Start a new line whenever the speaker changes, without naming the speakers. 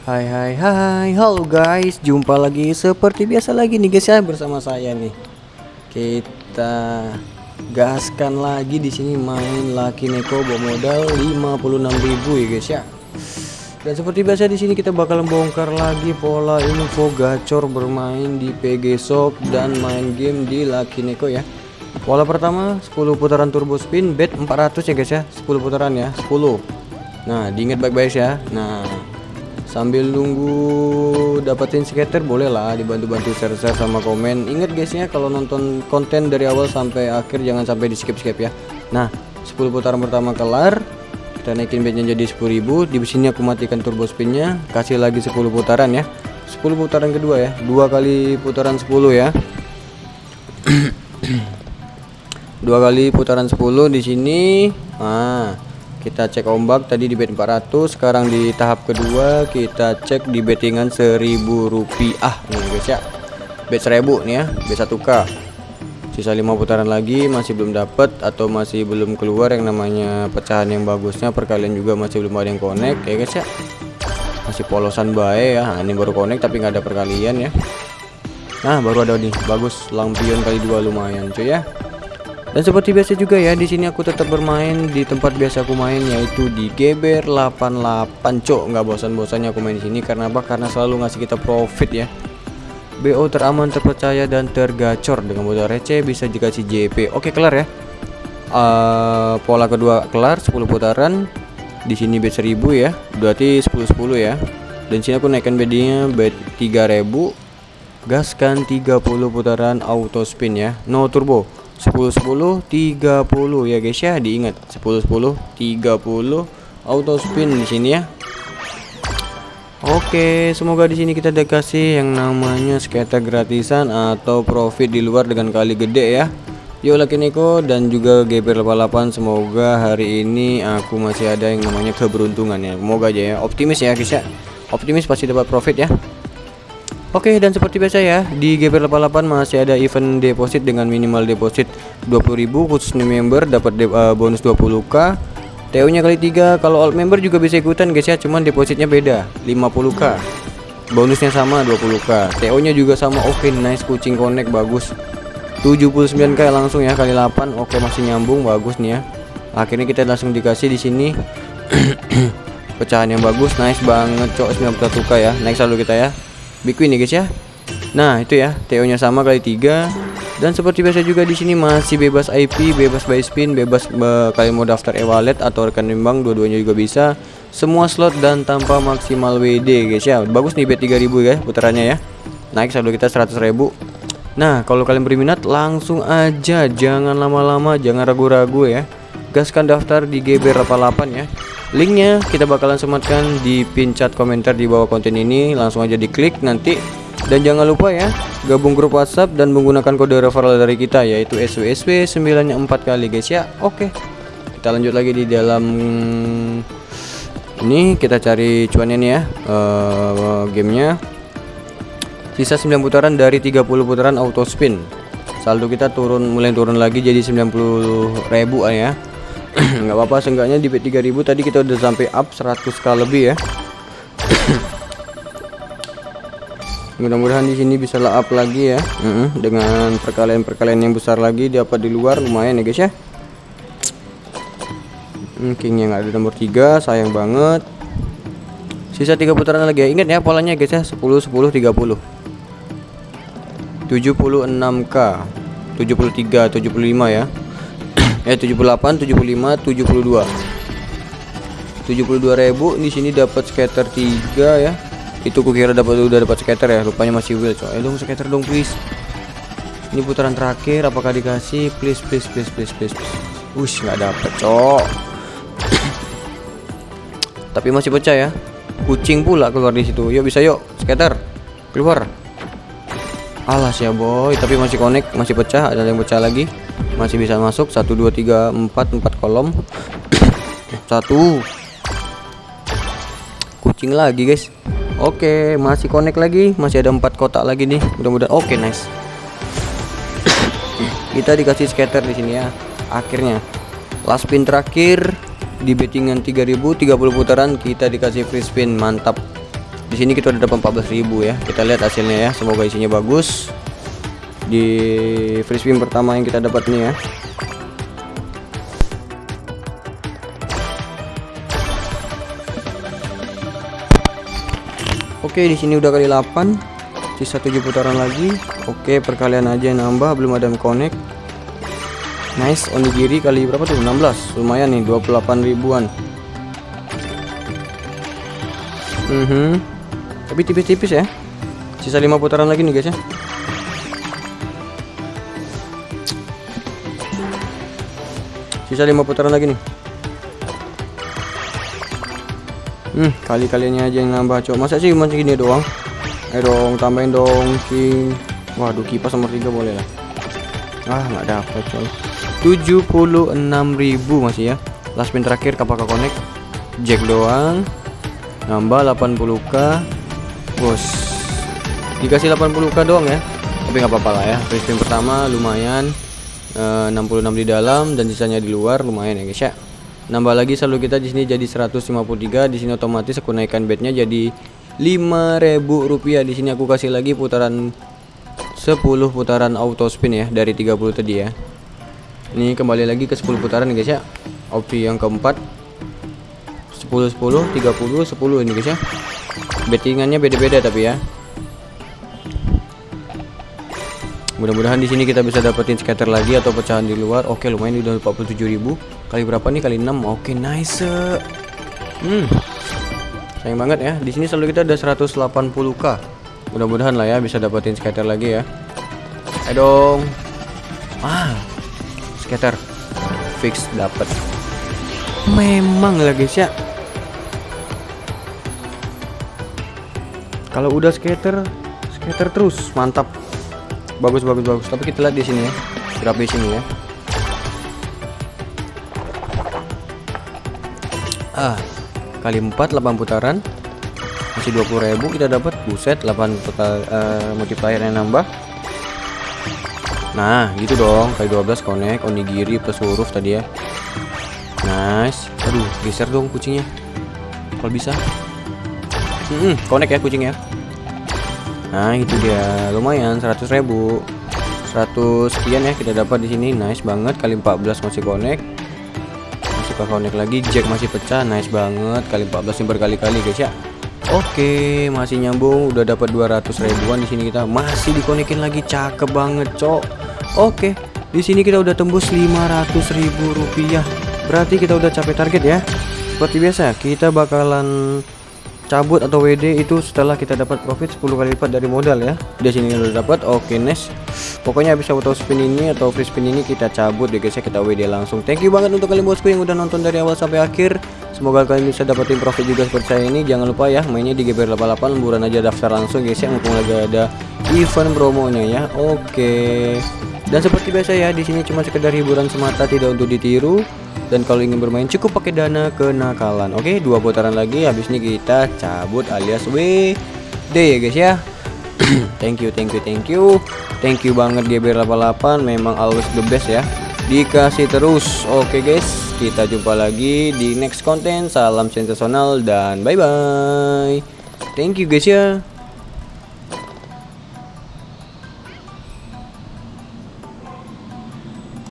Hai hai hai Halo guys Jumpa lagi seperti biasa lagi nih guys ya Bersama saya nih Kita Gaskan lagi di sini main Lucky Neko bawa modal 56.000 ya guys ya dan seperti biasa di sini kita bakal bongkar lagi pola info gacor bermain di PG Shop dan main game di Lucky Neko ya. Pola pertama 10 putaran turbo spin bet 400 ya guys ya. 10 putaran ya, 10. Nah, diingat baik-baik ya. Nah, sambil nunggu dapetin skater boleh lah dibantu-bantu share-share sama komen. Ingat guys ya kalau nonton konten dari awal sampai akhir jangan sampai di skip-skip ya. Nah, 10 putaran pertama kelar. Kita naikin bednya jadi 10.000 di sini aku matikan turbo spinnya. Kasih lagi 10 putaran ya. 10 putaran kedua ya. Dua kali putaran 10 ya. Dua kali putaran 10 di sini. Nah kita cek ombak tadi di bet 400 sekarang di tahap kedua kita cek di bettingan 1000 rupiah. Nih guys ya. Bet 1000 nih ya. Bet 1k sisa lima putaran lagi masih belum dapat atau masih belum keluar yang namanya pecahan yang bagusnya. Perkalian juga masih belum ada yang connect ya guys ya. Masih polosan baik ya. Nah, ini baru connect tapi nggak ada perkalian ya. Nah baru ada nih. Bagus. Lampion kali dua lumayan cuy ya dan seperti biasa juga ya di sini aku tetap bermain di tempat biasa aku main yaitu di Geber 88 cok nggak bosan-bosannya aku main di sini karena apa karena selalu ngasih kita profit ya BO teraman, terpercaya dan tergacor dengan modal receh bisa dikasih JP. Oke, kelar ya. Uh, pola kedua kelar 10 putaran. Di sini bet 1000 ya. Berarti 10 10 ya. Dan sini aku naikkan bednya bet 3000. Gaskan 30 putaran auto spin ya. No turbo. 10 10 30 ya guys ya. Diingat 10 10 30 auto spin di sini ya. Oke, semoga di sini kita dikasih yang namanya skater gratisan atau profit di luar dengan kali gede ya. Yo Lucky Niko dan juga GBR 88 semoga hari ini aku masih ada yang namanya keberuntungan ya. Semoga aja ya. Optimis ya guys ya. Optimis pasti dapat profit ya. Oke dan seperti biasa ya di GBR 88 masih ada event deposit dengan minimal deposit 20.000 khusus member dapat uh, bonus 20k TO nya kali 3 kalau alt member juga bisa ikutan guys ya cuman depositnya beda 50k bonusnya sama 20k TO nya juga sama oke okay, nice kucing connect bagus. 79k langsung ya kali 8 oke okay, masih nyambung bagus nih ya. Akhirnya kita langsung dikasih di sini. Pecahan yang bagus nice banget cok 91k ya naik selalu kita ya big win nih guys ya nah itu ya TO nya sama kali 3 dan seperti biasa juga di sini masih bebas IP, bebas buy spin, bebas kalian mau daftar e-wallet atau rekening bank dua-duanya juga bisa. Semua slot dan tanpa maksimal WD guys ya. Bagus nih bet 3000 ya putarannya ya. Naik saldo kita 100.000. Nah, kalau kalian berminat langsung aja, jangan lama-lama, jangan ragu-ragu ya. Gaskan daftar di GB88 ya. Linknya kita bakalan sematkan di pin chat komentar di bawah konten ini. Langsung aja diklik nanti dan jangan lupa ya, gabung grup WhatsApp dan menggunakan kode referral dari kita yaitu SWSW 94 kali guys ya. Oke. Kita lanjut lagi di dalam ini kita cari cuannya nih ya. Uh, gamenya sisa 9 putaran dari 30 putaran auto spin. Saldo kita turun mulai turun lagi jadi 90 ribu ya. nggak apa-apa seenggaknya di bet 3000 tadi kita udah sampai up 100k lebih ya. mudah-mudahan di sini bisa up lagi ya. Uh -uh, dengan perkalian-perkalian yang besar lagi dapat di luar lumayan ya guys ya. Hmm, king yang ada nomor 3 sayang banget. Sisa tiga putaran lagi ya. Ingat ya polanya guys ya. 10 10 30 76k 73 75 ya eh 78 75 72 72.000 di sini dapat scatter 3 ya. Itu kukira dapat udah dapat skater ya rupanya masih wheel coy. Dong skater dong please. Ini putaran terakhir apakah dikasih? Please please please please please, please. Ush nggak dapet cok tapi masih pecah ya. Kucing pula keluar di situ. Yuk bisa yuk skater keluar. Alas ya boy tapi masih connect masih pecah ada yang pecah lagi masih bisa masuk. 1 2 3 4 4 kolom. Satu. Kucing lagi guys. Oke, masih connect lagi, masih ada empat kotak lagi nih. Mudah-mudahan oke nice. Kita dikasih scatter di sini ya. Akhirnya. Last spin terakhir. Di bettingan 3000 30 putaran kita dikasih free spin. Mantap. Di sini kita udah dapat 14.000 ya. Kita lihat hasilnya ya. Semoga isinya bagus di free spin pertama yang kita dapat nih ya. Oke di sini udah kali 8 sisa 7 putaran lagi. Oke perkalian aja yang nambah belum ada yang connect. Nice onigiri kali berapa tuh? 16 lumayan nih 28 ribuan. Mm -hmm. tapi tipis-tipis ya. Sisa 5 putaran lagi nih guys ya sisa 5 putaran lagi nih. Hmm kali-kalinya aja yang nambah cok. Masa sih cuma segini doang? Ayo dong tambahin dong king waduh kipas nomor 3 boleh lah. Ah nggak dapat coy 76.000 masih ya. Last spin terakhir apakah connect? Jack doang. Nambah 80k bos. Dikasih 80k doang ya. Tapi nggak apa-apa lah ya. Free spin pertama lumayan e, eh, 66 di dalam dan sisanya di luar lumayan ya guys ya. Nambah lagi selalu kita di sini jadi 153 di sini otomatis aku naikkan bednya jadi 5000 rupiah. Di sini aku kasih lagi putaran 10 putaran auto spin ya dari 30 tadi ya. Ini kembali lagi ke 10 putaran guys ya. Opsi yang keempat 10 10 30 10 ini guys ya. Bettingannya beda-beda tapi ya mudah-mudahan di sini kita bisa dapetin scatter lagi atau pecahan di luar. Oke lumayan udah 47.000 kali berapa nih? Kali 6 oke nice hmm sayang banget ya. Di sini selalu kita ada 180k mudah-mudahan lah ya bisa dapetin scatter lagi ya. Ayo dong. Ah scatter. Fix dapat memang lah guys ya. Kalau udah scatter scatter terus. Mantap bagus bagus bagus. Tapi kita lihat di sini ya. Berapa di sini ya. Ah kali 4 8 putaran. Masih 20.000 kita dapat. Buset 8 putar uh, multiplier yang nambah. Nah gitu dong. Kali 12 connect. Onigiri plus huruf tadi ya. Nice. Aduh geser dong kucingnya. Kalau bisa. Hmm, Connect ya kucingnya Nah itu dia. Lumayan 100 ribu. 100 sekian ya kita dapat di sini. Nice banget Kali 14 masih connect. Masih connect lagi Jack masih pecah. Nice banget Kali 14 ini berkali-kali guys ya. Oke, masih nyambung, udah dapat 200 ribuan di sini kita. Masih dikonekin lagi, cakep banget, cok. Oke, di sini kita udah tembus 500 ribu rupiah. Berarti kita udah capai target ya. Seperti biasa, kita bakalan cabut atau WD itu setelah kita dapat profit 10 kali lipat dari modal ya. Di sini udah dapat. Oke, next. Pokoknya bisa auto spin ini atau free spin ini kita cabut deh guys ya, kita WD langsung. Thank you banget untuk kalian bosku yang udah nonton dari awal sampai akhir. Semoga kalian bisa dapetin profit juga seperti saya ini. Jangan lupa ya mainnya di GBR88 lemburan aja daftar langsung guys ya mumpung lagi ada event promonya ya. Oke. Dan seperti biasa ya di sini cuma sekedar hiburan semata tidak untuk ditiru. Dan kalau ingin bermain cukup pakai dana kenakalan. Oke, dua putaran lagi habis ini kita cabut alias WD ya guys ya. thank you, thank you, thank you. Thank you banget GBR88 memang always the best ya. Dikasih terus. Oke guys kita jumpa lagi di next konten salam sensasional dan bye bye thank you guys ya